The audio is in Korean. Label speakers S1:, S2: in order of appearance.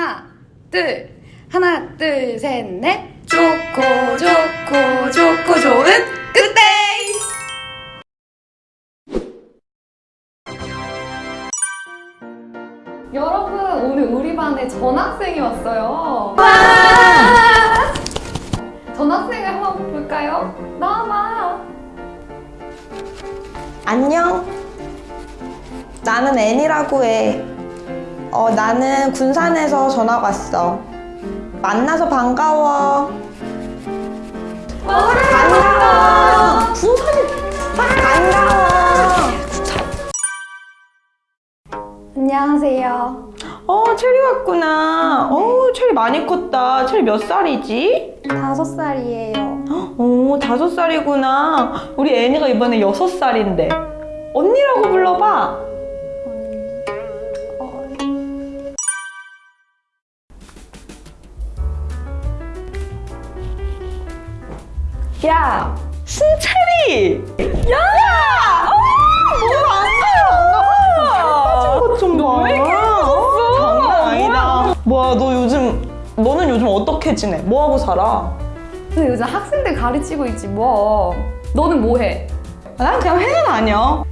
S1: 하나, 둘, 하나, 둘, 셋, 넷. 좋고, 좋고, 좋고, 좋은 그때! 여러분, 오늘 우리 반에 전학생이 왔어요. 와! 전학생을 한번 볼까요? 나와봐.
S2: 안녕. 나는 애니라고 해. 어, 나는 군산에서 전학 왔어. 만나서 반가워. 반가워. 군산이 반가워.
S1: 안녕하세요.
S2: 어, 체리 왔구나. 어, 체리 많이 컸다. 체리 몇 살이지?
S1: 다섯 살이에요.
S2: 오, 다섯 살이구나. 우리 애니가 이번에 여섯 살인데. 언니라고 불러봐. 야, 승철이! 야! 어. 왜 이렇게 커졌어? 장난 아니다. 뭐야, 너 요즘, 너는 요즘 어떻게 지내? 뭐하고 살아?
S1: 근데 요즘 학생들 가르치고 있지 뭐. 너는 뭐 해?
S2: 난 그냥 회는 아니야.